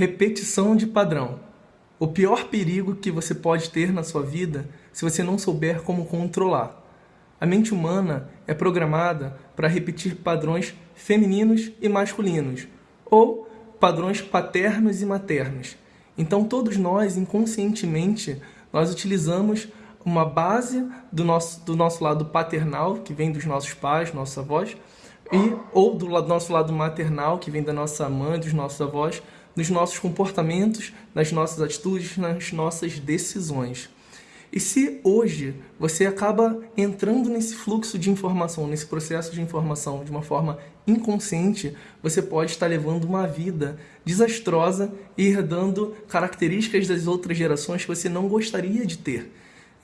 Repetição de padrão. O pior perigo que você pode ter na sua vida se você não souber como controlar. A mente humana é programada para repetir padrões femininos e masculinos, ou padrões paternos e maternos. Então todos nós, inconscientemente, nós utilizamos uma base do nosso, do nosso lado paternal, que vem dos nossos pais, nossos avós, e, ou do nosso lado maternal, que vem da nossa mãe, dos nossos avós, nos nossos comportamentos, nas nossas atitudes, nas nossas decisões. E se hoje você acaba entrando nesse fluxo de informação, nesse processo de informação de uma forma inconsciente, você pode estar levando uma vida desastrosa e herdando características das outras gerações que você não gostaria de ter.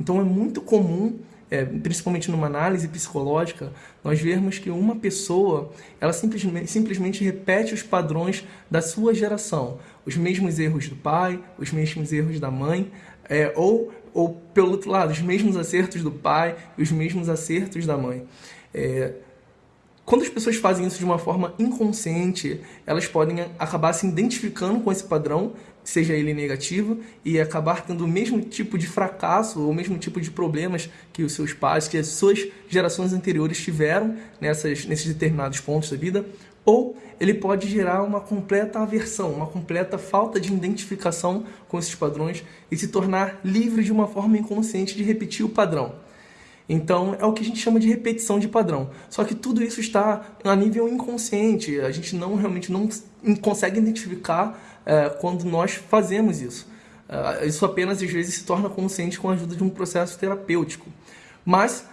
Então é muito comum é, principalmente numa análise psicológica, nós vermos que uma pessoa ela simplesmente, simplesmente repete os padrões da sua geração, os mesmos erros do pai, os mesmos erros da mãe, é, ou, ou pelo outro lado, os mesmos acertos do pai e os mesmos acertos da mãe. É, quando as pessoas fazem isso de uma forma inconsciente, elas podem acabar se identificando com esse padrão, seja ele negativo, e acabar tendo o mesmo tipo de fracasso ou o mesmo tipo de problemas que os seus pais, que as suas gerações anteriores tiveram nessas, nesses determinados pontos da vida, ou ele pode gerar uma completa aversão, uma completa falta de identificação com esses padrões e se tornar livre de uma forma inconsciente de repetir o padrão. Então é o que a gente chama de repetição de padrão. Só que tudo isso está a nível inconsciente, a gente não realmente não consegue identificar é, quando nós fazemos isso. É, isso apenas às vezes se torna consciente com a ajuda de um processo terapêutico. Mas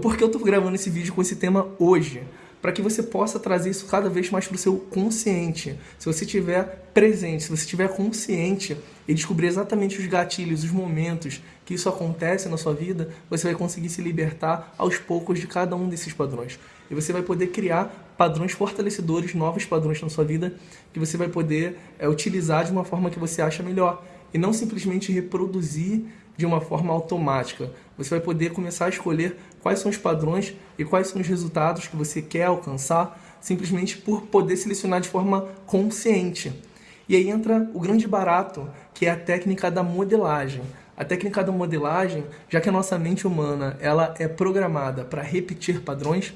por que eu estou gravando esse vídeo com esse tema hoje? para que você possa trazer isso cada vez mais para o seu consciente. Se você estiver presente, se você estiver consciente e descobrir exatamente os gatilhos, os momentos que isso acontece na sua vida, você vai conseguir se libertar aos poucos de cada um desses padrões. E você vai poder criar padrões fortalecedores, novos padrões na sua vida, que você vai poder é, utilizar de uma forma que você acha melhor. E não simplesmente reproduzir de uma forma automática. Você vai poder começar a escolher quais são os padrões e quais são os resultados que você quer alcançar, simplesmente por poder selecionar de forma consciente. E aí entra o grande barato, que é a técnica da modelagem. A técnica da modelagem, já que a nossa mente humana ela é programada para repetir padrões,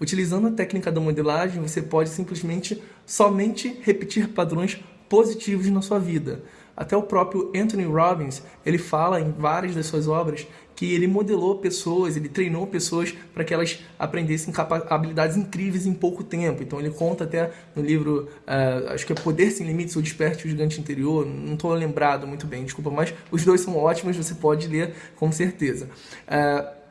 utilizando a técnica da modelagem, você pode simplesmente somente repetir padrões positivos na sua vida. Até o próprio Anthony Robbins, ele fala em várias das suas obras que ele modelou pessoas, ele treinou pessoas para que elas aprendessem habilidades incríveis em pouco tempo. Então ele conta até no livro, uh, acho que é Poder Sem Limites ou Desperte o Gigante Interior, não estou lembrado muito bem, desculpa, mas os dois são ótimos, você pode ler com certeza. Uh,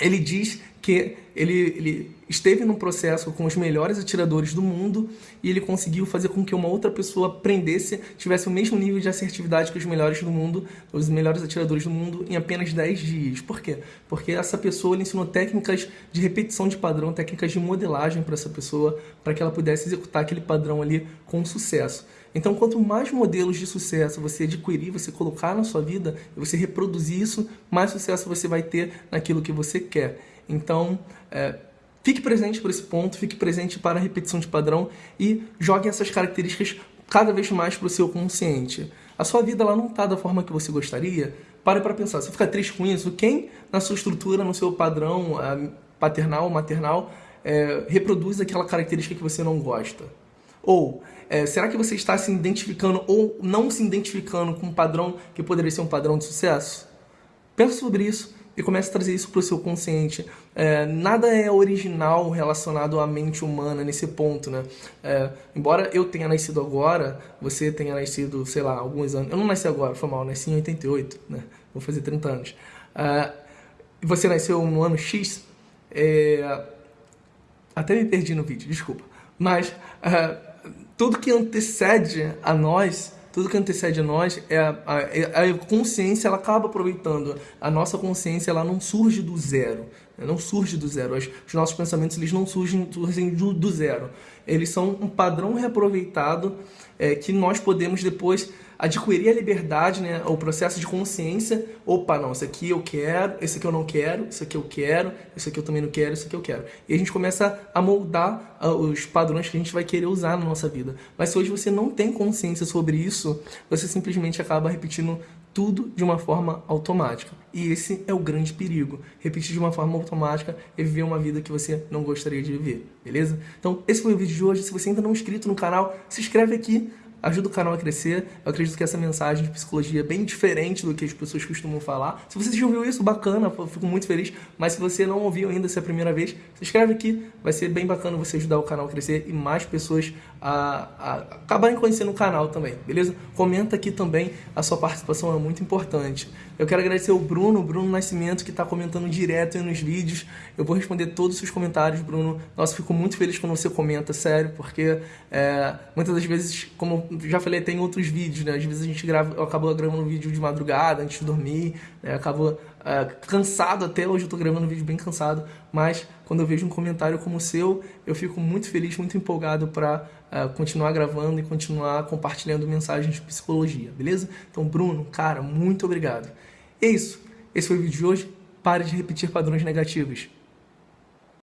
ele diz que ele, ele esteve num processo com os melhores atiradores do mundo e ele conseguiu fazer com que uma outra pessoa aprendesse, tivesse o mesmo nível de assertividade que os melhores do mundo, os melhores atiradores do mundo, em apenas 10 dias. Por quê? Porque essa pessoa ele ensinou técnicas de repetição de padrão, técnicas de modelagem para essa pessoa, para que ela pudesse executar aquele padrão ali com sucesso. Então, quanto mais modelos de sucesso você adquirir, você colocar na sua vida, você reproduzir isso, mais sucesso você vai ter naquilo que você quer. Então, é, fique presente por esse ponto, fique presente para a repetição de padrão e jogue essas características cada vez mais para o seu consciente. A sua vida ela não está da forma que você gostaria, pare para pensar. Você fica triste com isso? Quem na sua estrutura, no seu padrão é, paternal, maternal, é, reproduz aquela característica que você não gosta? Ou é, será que você está se identificando ou não se identificando com um padrão que poderia ser um padrão de sucesso? Pense sobre isso e comece a trazer isso para o seu consciente. É, nada é original relacionado à mente humana nesse ponto, né? É, embora eu tenha nascido agora, você tenha nascido, sei lá, alguns anos... Eu não nasci agora, foi mal, nasci em 88, né? Vou fazer 30 anos. É, você nasceu no ano X, é, até me perdi no vídeo, desculpa. Mas é, tudo que antecede a nós, tudo que antecede a nós, é a, a, a, consciência ela acaba aproveitando. A nossa consciência ela não surge do zero? Não surge do zero. Os, os nossos pensamentos eles não surgem, surgem do, do zero. eles são um padrão reaproveitado é, que nós podemos depois adquirir a liberdade, né, o processo de consciência, opa, não, isso aqui eu quero, esse aqui eu não quero, isso aqui eu quero, isso aqui eu também não quero, isso aqui eu quero. E a gente começa a moldar os padrões que a gente vai querer usar na nossa vida. Mas se hoje você não tem consciência sobre isso, você simplesmente acaba repetindo tudo de uma forma automática. E esse é o grande perigo. Repetir de uma forma automática e viver uma vida que você não gostaria de viver, beleza? Então, esse foi o vídeo de hoje. Se você ainda não é inscrito no canal, se inscreve aqui, ajuda o canal a crescer. Eu acredito que essa mensagem de psicologia é bem diferente do que as pessoas costumam falar. Se você já ouviu isso, bacana, fico muito feliz. Mas se você não ouviu ainda, se é a primeira vez, se inscreve aqui. Vai ser bem bacana você ajudar o canal a crescer e mais pessoas a, a acabarem conhecendo o canal também, beleza? Comenta aqui também, a sua participação é muito importante. Eu quero agradecer o Bruno, Bruno Nascimento, que está comentando direto nos vídeos. Eu vou responder todos os seus comentários, Bruno. Nossa, fico muito feliz quando você comenta, sério, porque é, muitas das vezes, como já falei, tem outros vídeos, né? Às vezes a gente grava, eu acabo gravando um vídeo de madrugada, antes de dormir, né? Acabo é, cansado até hoje, eu tô gravando um vídeo bem cansado, mas quando eu vejo um comentário como o seu, eu fico muito feliz, muito empolgado para é, continuar gravando e continuar compartilhando mensagens de psicologia, beleza? Então, Bruno, cara, muito obrigado. É isso. Esse foi o vídeo de hoje. Pare de repetir padrões negativos.